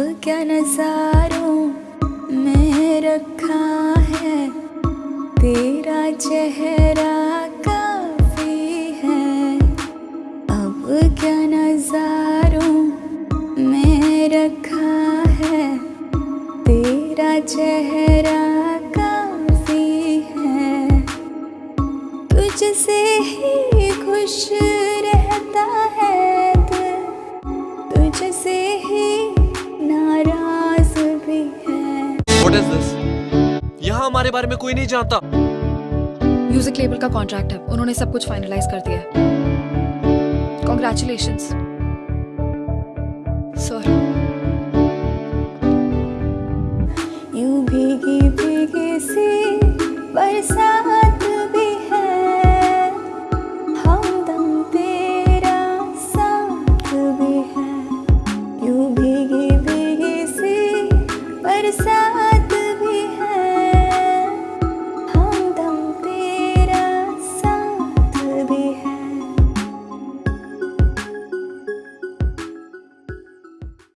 क्या नजारों में रखा है? तेरा चेहरा काफ़ी है। अब क्या नजारों में रखा है? तेरा चेहरा काफ़ी है। तुझसे ही खुश रहता है तुझसे ही नाराज़ भी है। यहाँ हमारे बारे में कोई नहीं जानता। म्यूज़िक लेबल का कॉन्ट्रैक्ट है। उन्होंने सब कुछ फाइनलाइज कर दिया कॉन्ग्रेचुलेशन सॉरी यू बरसात भी है। हमदम तेरा साथ भी है।